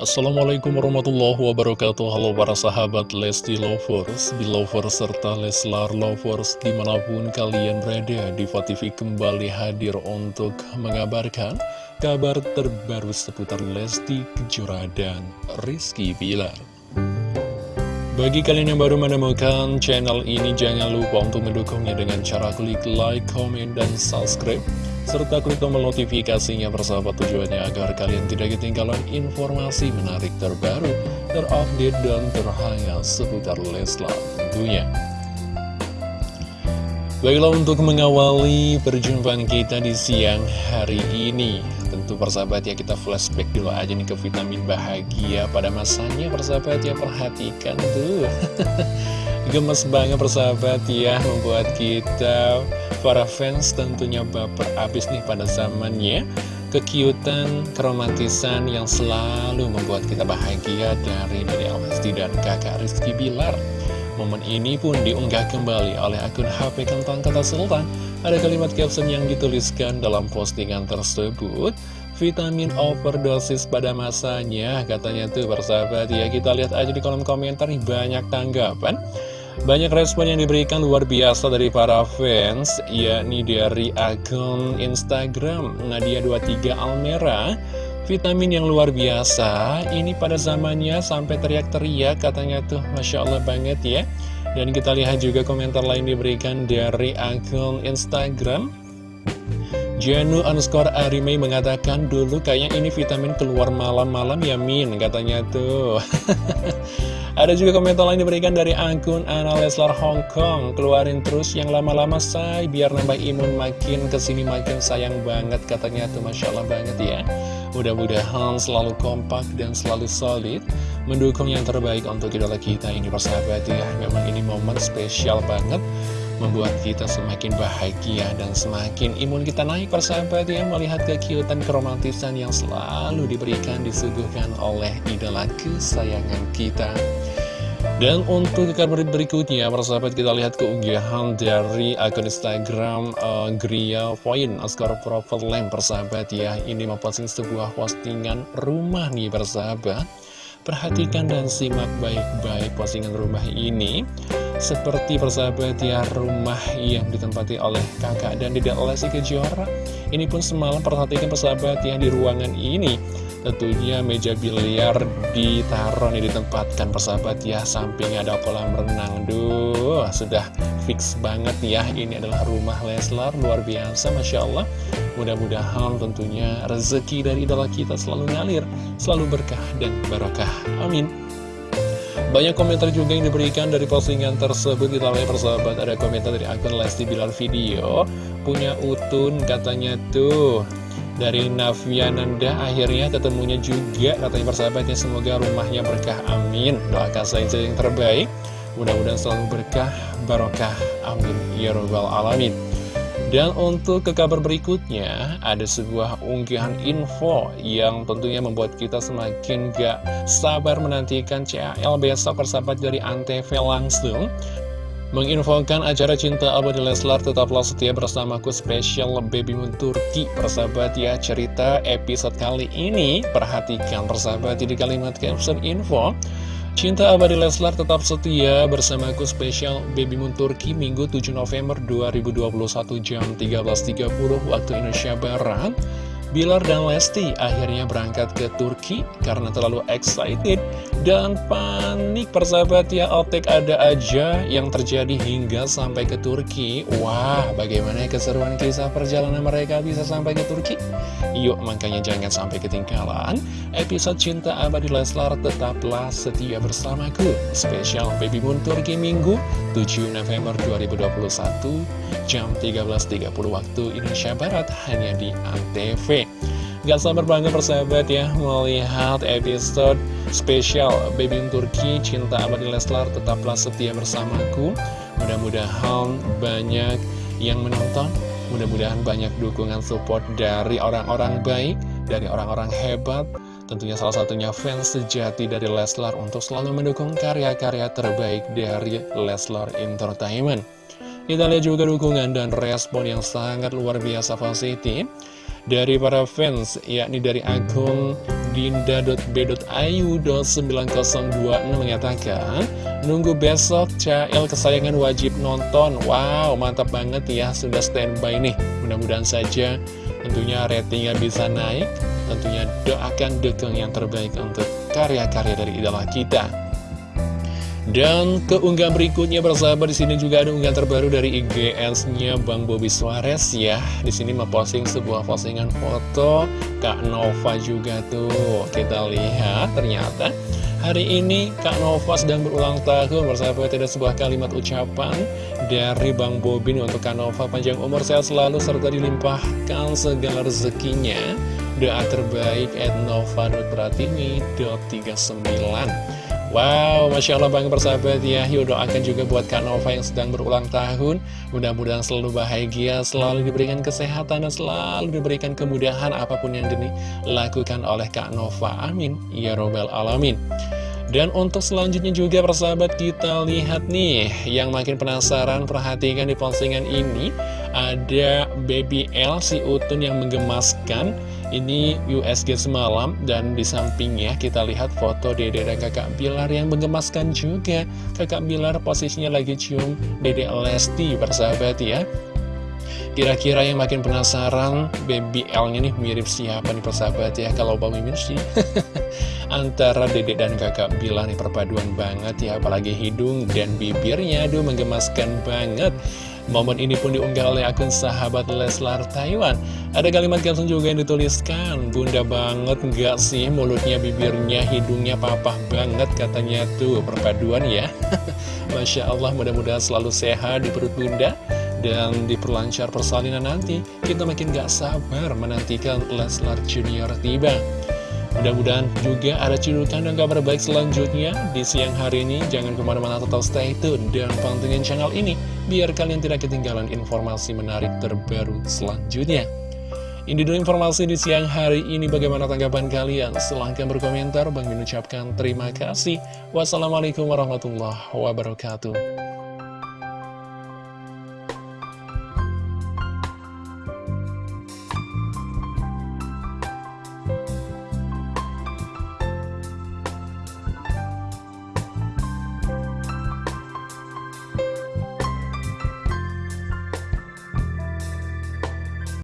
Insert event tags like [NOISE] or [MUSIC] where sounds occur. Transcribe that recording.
Assalamualaikum warahmatullahi wabarakatuh. Halo para sahabat Lesti Lovers, Belovers, serta Leslar Lovers Di mana pun kalian berada, Diva kembali hadir untuk mengabarkan Kabar terbaru seputar Lesti Kejora dan Rizky Bilar. Bagi kalian yang baru menemukan channel ini, jangan lupa untuk mendukungnya dengan cara klik like, comment, dan subscribe serta klik tombol notifikasinya bersahabat tujuannya agar kalian tidak ketinggalan informasi menarik terbaru, terupdate, dan terhangat seputar Leslar tentunya. Baiklah untuk mengawali perjumpaan kita di siang hari ini Tentu persahabat ya kita flashback dulu aja nih ke vitamin bahagia pada masanya persahabat ya perhatikan tuh [LAUGHS] Gemes banget persahabat ya membuat kita para fans tentunya baper abis nih pada zamannya Kekiutan, keromantisan yang selalu membuat kita bahagia dari Dede Almesti dan kakak Rizky Bilar Momen ini pun diunggah kembali oleh akun HP Kentang Kata Sultan. Ada kalimat caption yang dituliskan dalam postingan tersebut. Vitamin overdosis pada masanya, katanya tuh persahabat ya. Kita lihat aja di kolom komentar nih banyak tanggapan. Banyak respon yang diberikan luar biasa dari para fans, yakni dari akun Instagram Nadia23 Almera. Vitamin yang luar biasa, ini pada zamannya sampai teriak-teriak katanya tuh Masya Allah banget ya. Dan kita lihat juga komentar lain diberikan dari akun Instagram. Janu underscore Arimei mengatakan dulu kayaknya ini vitamin keluar malam-malam ya Min katanya tuh. [LAUGHS] Ada juga komentar lain diberikan dari akun Ana Leslar Hong Kong. Keluarin terus yang lama-lama say. Biar nambah imun makin ke sini makin sayang banget katanya tuh. Masya Allah banget ya Mudah-mudahan selalu kompak dan selalu solid Mendukung yang terbaik untuk idola kita ini persahabat ya. Memang ini momen spesial banget Membuat kita semakin bahagia dan semakin imun kita naik persahabat ya. Melihat kekiutan keromantisan yang selalu diberikan disuguhkan oleh idola kesayangan kita dan untuk kabar berikutnya, persahabat kita lihat keunggahan dari akun Instagram uh, Gria Point Oscar Lamp persahabat ya. Ini memposting sebuah postingan rumah nih persahabat. Perhatikan dan simak baik-baik postingan rumah ini. Seperti persahabat ya, rumah yang ditempati oleh kakak dan tidak Lesti Kejora. Ini pun semalam perhatikan persahabat ya di ruangan ini Tentunya meja biliar ditaruh nih ditempatkan persahabat ya Sampingnya ada kolam renang. Duh sudah fix banget ya Ini adalah rumah Leslar luar biasa Masya Allah. Mudah-mudahan tentunya rezeki dari idola kita selalu ngalir Selalu berkah dan barokah Amin. Banyak komentar juga yang diberikan dari postingan tersebut. Kita lihat persahabat ada komentar dari akun Lesti Bilar Video. Punya Utun katanya tuh dari Naviananda akhirnya ketemunya juga katanya persahabatnya. Semoga rumahnya berkah amin. Doakan saja yang terbaik. Mudah-mudahan selalu berkah barokah amin. Ya robbal alamin. Dan untuk ke kabar berikutnya, ada sebuah unggahan info yang tentunya membuat kita semakin gak sabar menantikan CAL besok persahabat dari Antv langsung. Menginfokan acara Cinta Abadi Leslar tetaplah setia bersamaku spesial Baby Moon Turki Persahabat ya. Cerita episode kali ini Perhatikan persahabat di kalimat caption info. Cinta Abadi Leslar tetap setia bersamaku spesial Baby Moon Turki Minggu 7 November 2021 jam 13.30 waktu Indonesia Barat Bilar dan Lesti akhirnya berangkat ke Turki karena terlalu excited dan panik. Persahabat ya Otek ada aja yang terjadi hingga sampai ke Turki. Wah bagaimana keseruan kisah perjalanan mereka bisa sampai ke Turki? Yuk makanya jangan sampai ketinggalan Episode Cinta Abadi Leslar. Tetaplah setia bersamaku. Spesial Baby Moon Turki Minggu 7 November 2021 jam 13.30 waktu Indonesia Barat hanya di ANTV Gak sabar banget persahabat ya melihat episode spesial Baby Turki Cinta Abadi Leslar tetaplah setia bersamaku. Mudah-mudahan banyak yang menonton Mudah-mudahan banyak dukungan support dari orang-orang baik Dari orang-orang hebat Tentunya salah satunya fans sejati dari Leslar Untuk selalu mendukung karya-karya terbaik dari Leslar Entertainment. Kita lihat juga dukungan dan respon yang sangat luar biasa positif dari para fans, yakni dari akun Dinda.b.ayu.9026 mengatakan Nunggu besok CL kesayangan wajib nonton. Wow mantap banget ya Sudah standby nih. Mudah-mudahan saja tentunya ratingnya bisa naik Tentunya doakan dukung yang terbaik untuk karya-karya dari idola kita dan keunggahan berikutnya bersahabat di sini juga ada unggahan terbaru dari IGS-nya Bang Bobby Suarez ya. Di sini memposting sebuah postingan foto Kak Nova juga tuh. Kita lihat ternyata hari ini Kak Nova sedang berulang tahun bersahabat ada sebuah kalimat ucapan dari Bang Bobby untuk Kak Nova panjang umur sehat selalu serta dilimpahkan segala rezekinya. Doa terbaik at Nova Pratimi 39 Wow, Masya Allah bangga bersahabat ya. Yuk doakan juga buat Kak Nova yang sedang berulang tahun. Mudah-mudahan selalu bahagia, selalu diberikan kesehatan Dan selalu diberikan kemudahan apa pun yang dilakukan oleh Kak Nova. Amin. Ya Robbal Alamin. Dan untuk selanjutnya juga persahabat kita lihat nih. Yang makin penasaran perhatikan di postingan ini Ada Baby L si Utun yang menggemaskan ini USG semalam dan di sampingnya kita lihat foto Dede dan kakak Bilar yang menggemaskan juga. Kakak Bilar posisinya lagi cium Dede Lesti bersahabat ya. Kira-kira yang makin penasaran Baby L-nya nih mirip siapa nih persahabat ya? Kalau Bang Mimin sih [LAUGHS] Antara Dede dan kakak Bilar nih perpaduan banget ya. Apalagi hidung dan bibirnya Aduh menggemaskan banget Momen ini pun diunggah oleh akun sahabat Leslar Taiwan. Ada kalimat caption juga yang dituliskan Bunda banget nggak sih mulutnya, bibirnya, hidungnya papah banget katanya tuh perpaduan ya. [LAUGHS] Masya Allah mudah-mudahan selalu sehat di perut bunda dan diperlancar persalinan nanti. Kita makin gak sabar menantikan Leslar Junior tiba. Mudah-mudahan juga ada cidukan dan kabar baik selanjutnya di siang hari ini. Jangan ke mana-mana tetap stay tune dan pantengin channel ini, biar kalian tidak ketinggalan informasi menarik terbaru selanjutnya. Ini dulu informasi di siang hari ini. Bagaimana tanggapan kalian? Silahkan berkomentar. Bang mengucapkan terima kasih. Wassalamualaikum warahmatullahi wabarakatuh.